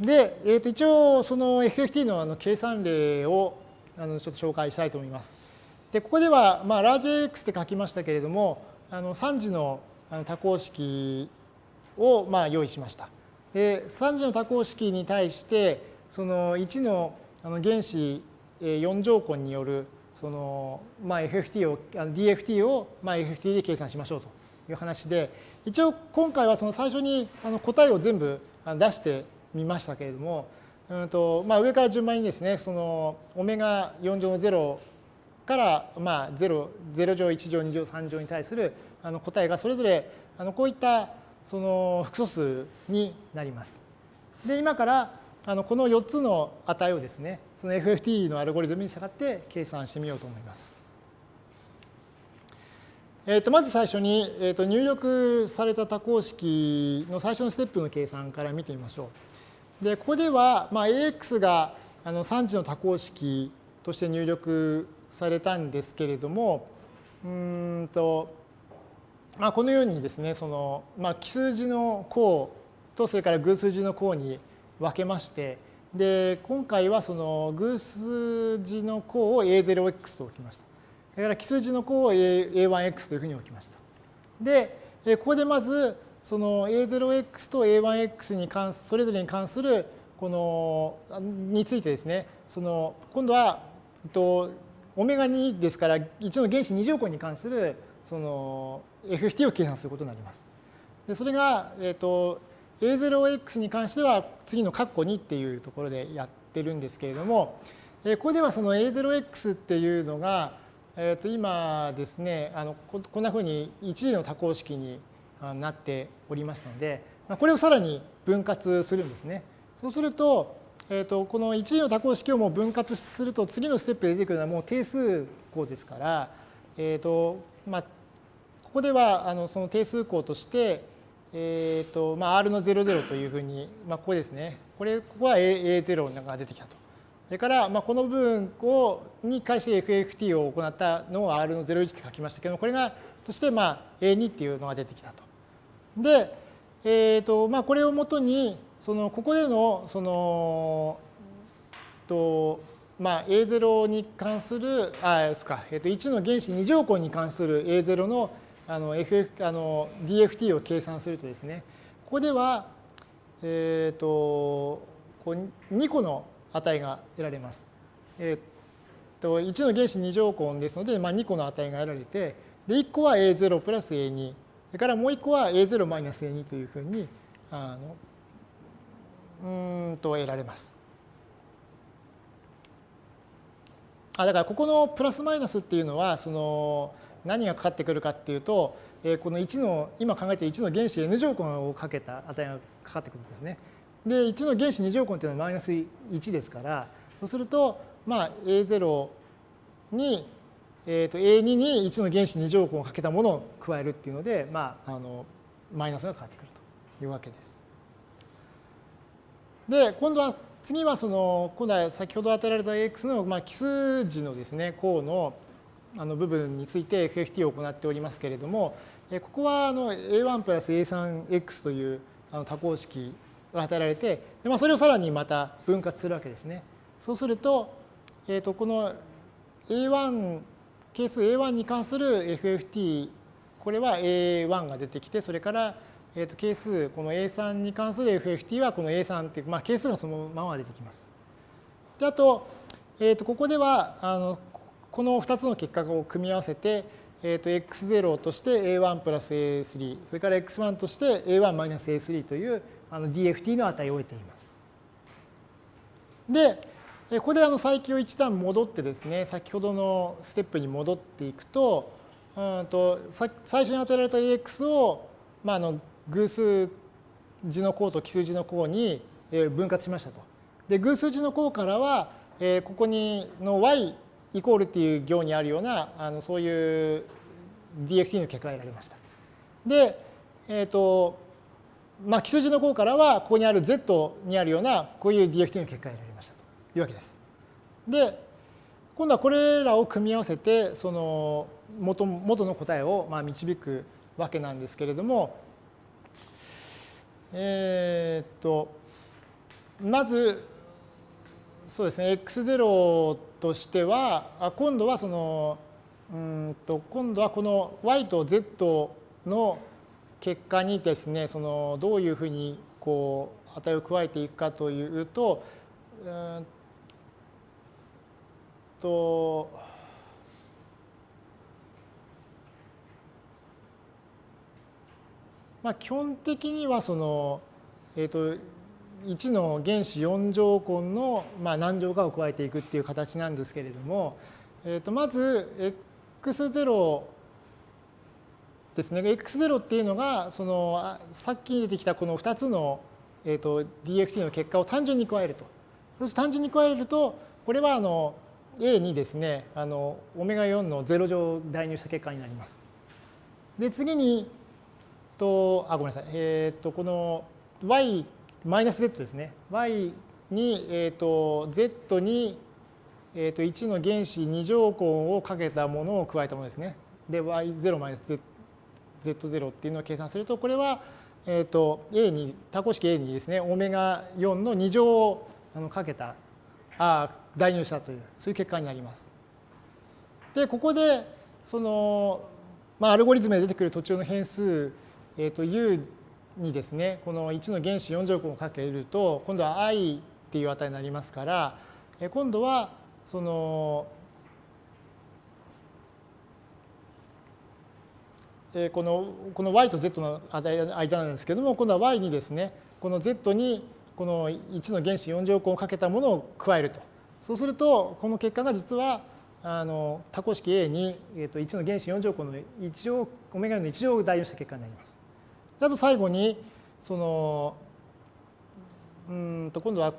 で、えー、と一応その FFT のあの計算例をあのちょっと紹介したいと思います。でここでは、まあ、ラージ X って書きましたけれどもあの3次の多項式をまあ用意しました。で3次の多項式に対してその1のあの原子4乗根によるその、まあ、FFT を DFT をまあ FFT で計算しましょうという話で一応今回はその最初にあの答えを全部出してみましたけれども、うんとまあ、上から順番にですねそのオメガ4乗の0からまあ 0, 0乗1乗2乗3乗に対するあの答えがそれぞれあのこういったその複素数になります。で今からあのこの4つの値をですねその FFT のアルゴリズムに従って計算してみようと思います。えー、とまず最初に、えー、と入力された多項式の最初のステップの計算から見てみましょう。でここでは、まあ、AX があの3次の多項式として入力されたんですけれどもうんと、まあ、このようにですねその、まあ、奇数字の項とそれから偶数字の項に分けましてで今回はその偶数字の項を A0x と置きました。それから奇数字の項を A1x というふうに置きました。で、ここでまずその A0x と A1x に関それぞれに関するこのについてですねその今度はとオメガ2ですから1の原子2乗根に関するその FFT を計算することになります。でそれが、えーと A0x に関しては次の括弧2っていうところでやってるんですけれども、えここではその A0x っていうのが、えー、と今ですねあのこんなふうに1次の多項式になっておりますのでこれをさらに分割するんですね。そうすると,、えー、とこの1次の多項式をもう分割すると次のステップで出てくるのはもう定数項ですから、えーとまあ、ここではあのその定数項としてえーとまあ、R の00というふうに、まあ、ここですね。これ、ここは A0 が出てきたと。それから、まあ、この部分をに対して FFT を行ったのを R の01って書きましたけどこれがとしてまあ A2 っていうのが出てきたと。で、えーとまあ、これをもとにそのここでのそのと、まあ、A0 に関するあですか、えー、と1の原子2乗根に関する A0 のあの FF あの DFT を計算するとですねここでは、えーと、こう2個の値が得られます。えー、と1の原子2乗根ですので、まあ、2個の値が得られてで1個は A0 プラス A2 それからもう1個は A0 マイナス A2 というふうにあのうんと得られます。あだからここのプラスマイナスっていうのはその何がかかってくるかっていうと、えこの1の今考えている1の原子 n 乗根をかけた値がかかってくるんですね。で1の原子2乗根っていうのはマイナス1ですからそうするとまあ A0 に、えー、と A2 に1の原子2乗根をかけたものを加えるっていうので、まあ、あのマイナスがかかってくるというわけです。で今度は次はその今度は先ほど与えられた x のまあ奇数字のですね項のあの部分について FFT を行っておりますけれども、ここはあの A1 プラス A3X というあの多項式が与えられて、でまあ、それをさらにまた分割するわけですね。そうすると、えー、とこの A1 係数 A1 に関する FFT これは A1 が出てきてそれから、えー、と係数この A3 に関する FFT はこの A3 っていう、まあ、係数がそのまま出てきます。であと,、えー、とここではあのこの2つの結果を組み合わせて、えー、と x0 として a1 プラス a3 それから x1 として a1 マイナス a3 というあの DFT の値を得ています。で、ここであの再起を一段戻ってですね、先ほどのステップに戻っていくと、うんと最初に与えられた AX を、まあ、あの偶数字の項と奇数字の項に分割しましたと。で偶数字の項からは、えここにの y イコールっていう行にあるようなあのそういう DFT の結果が得られました。で、えっ、ー、と、まあ、基礎字の項からはここにある Z にあるようなこういう DFT の結果が得られましたいうわけです。で、今度はこれらを組み合わせてその元元の答えをまあ導くわけなんですけれども、えっ、と、まずそうですね x0 としては今度はそのうんと今度はこの y と z の結果にですねそのどういうふうにこう値を加えていくかというとうんとまあ基本的にはそのえっ、と1の原子4乗根の、まあ、何乗かを加えていくっていう形なんですけれども、えー、とまず x0 ですね x0 っていうのがそのさっき出てきたこの2つの、えー、と DFT の結果を単純に加えると。そうすると単純に加えるとこれはあの A にですねあのオメガ4の0乗代入した結果になります。で次にとあごめんなさいえっ、ー、とこの y マイナス z ですね。y に、えーと、z に、えーと、1の原子2乗根をかけたものを加えたものですね。で、y0 マイナス z0 っていうのを計算すると、これは、えーと、A に、多項式 A にですね、オメガ4の2乗をあのかけた、あ代入したという、そういう結果になります。で、ここで、その、まあ、アルゴリズムで出てくる途中の変数、えー、と u にですねこの1の原子4乗根をかけると今度は i っていう値になりますから今度はそのこのこの y と z の間なんですけども今度は y にですねこの z にこの1の原子4乗根をかけたものを加えるとそうするとこの結果が実はあの多項式 A に、えー、と1の原子4乗根の1乗オメガの1乗を代入した結果になります。あと最後にそのうんと今度は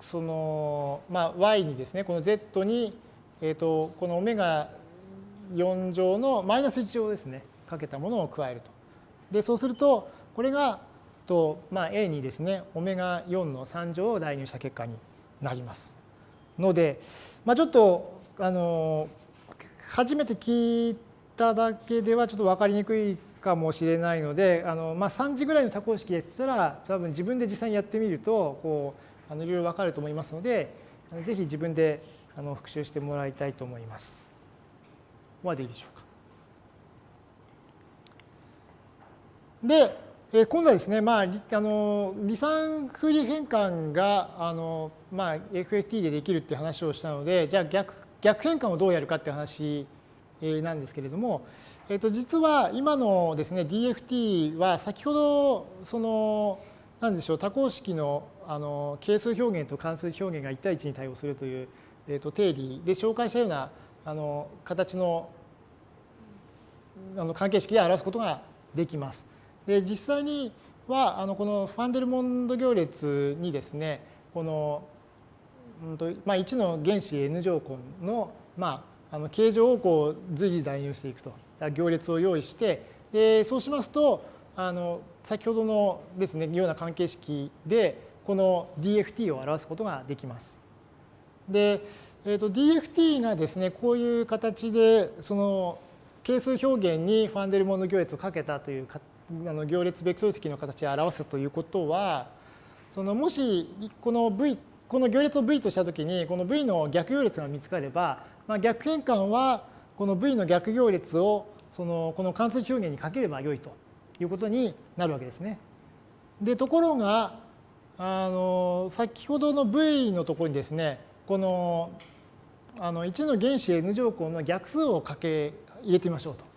その、まあ、y にですねこの z に、えー、とこのオメガ4乗のマイナス1乗ですねかけたものを加えると。でそうするとこれがと、まあ、A にですねオメガ4の3乗を代入した結果になります。ので、まあ、ちょっとあの初めて聞いただけではちょっと分かりにくいかもしれないのであの、まあ、3時ぐらいの多項式で言ったら多分自分で実際にやってみるとこうあのいろいろ分かると思いますのでぜひ自分であの復習してもらいたいと思います。ここまでいいでしょうか。で、え今度はですね、まあ、あの離散風利変換があの、まあ、FFT でできるっていう話をしたのでじゃあ逆逆変換をどうやるかっていう話なんですけれども、えっと、実は今のですね DFT は先ほどその何でしょう多項式のあの係数表現と関数表現が1対1に対応するという、えっと、定理で紹介したようなあの形のあの関係式で表すことができます。で実際にはあのこのファンデルモンド行列にですねこの、うんとまあ、1の原子 n 乗根の、まあ、あの形状をこう随時代入していくと行列を用意してでそうしますとあの先ほどのですねような関係式でこの DFT を表すことができます。で、えー、と DFT がですねこういう形でその係数表現にファンデルモンド行列をかけたというあの行列ベクトル積の形で表すということはそのもしこの V この行列を V としたときにこの V の逆行列が見つかれば、まあ、逆変換はこの V の逆行列をそのこの関数表現にかければよいということになるわけですね。でところがあの先ほどの V のところにですねこのあの1の原子 n 乗根の逆数をかけ入れてみましょうと。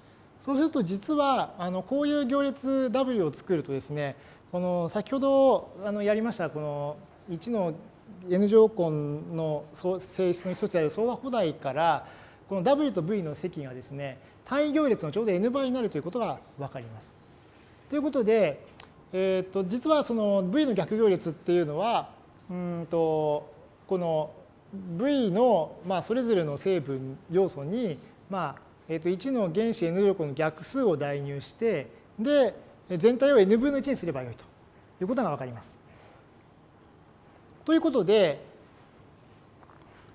そうすると実はあのこういう行列 W を作るとですねこの先ほどあのやりましたこの1の n 乗根の性質の一つである相和補題からこの W と V の積がですね単位行列のちょうど n 倍になるということが分かります。ということで、えー、と実はその V の逆行列っていうのはうんとこの V のまあそれぞれの成分要素にまあえー、と1の原子 n 乗根の逆数を代入してで全体を n 分の1にすればよいということが分かります。ということで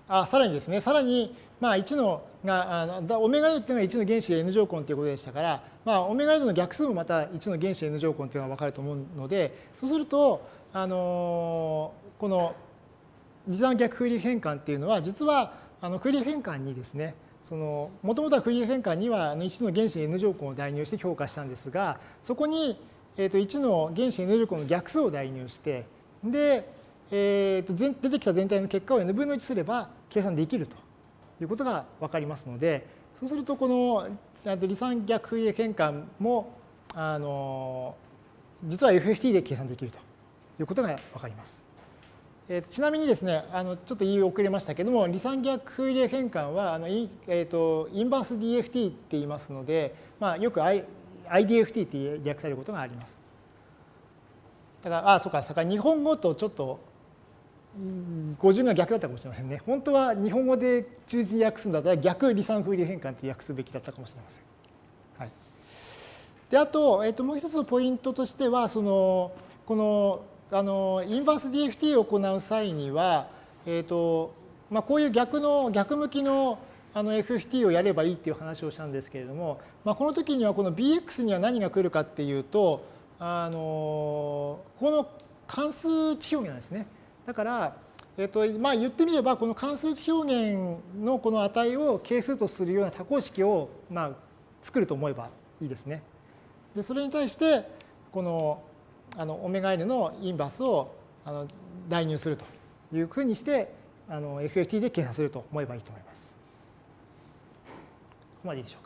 あさらにですねさらにまあ、1のが、あのオメガ u っていうのが1の原子 n 乗根ということでしたから、まあ、オメガ u の逆数もまた1の原子 n 乗根というのが分かると思うので、そうすると、あのこの離散逆フーリエ変換っていうのは実はあのフーリエ変換にですねもともとはフーリエ変換には1の原子 n 乗根を代入して評価したんですがそこに、えー、と1の原子 n 乗根の逆数を代入してで、えー、と出てきた全体の結果を n 分の1すれば計算できるということが分かりますのでそうするとこの離散逆フーリエ変換もあの実は FFT で計算できるということが分かります。えー、ちなみにですね、あのちょっと言い遅れましたけども、離散逆フーリエ変換はあの、えーと、インバース DFT って言いますので、まあ、よく I IDFT って略されることがあります。だから、あ、そうか、そうか日本語とちょっと語順が逆だったかもしれませんね。本当は日本語で忠実に訳すんだったら逆離散フーリエ変換って訳すべきだったかもしれません。はい、であと、えーともう一つのポイントとしては、そのこのあのインバース DFT を行う際には、えーとまあ、こういう逆の逆向きのあの FFT をやればいいっていう話をしたんですけれども、まあ、この時にはこの BX には何が来るかっていうとあのこの関数値表現なんですね。だから、えーとまあ、言ってみればこの関数値表現のこの値を係数とするような多項式を、まあ、作ると思えばいいですね。でそれに対してこのあのオメガ n のインバースをあの代入するというふうにしてあの FFT で計算すると思えばいいと思います。ここまでいいでしょう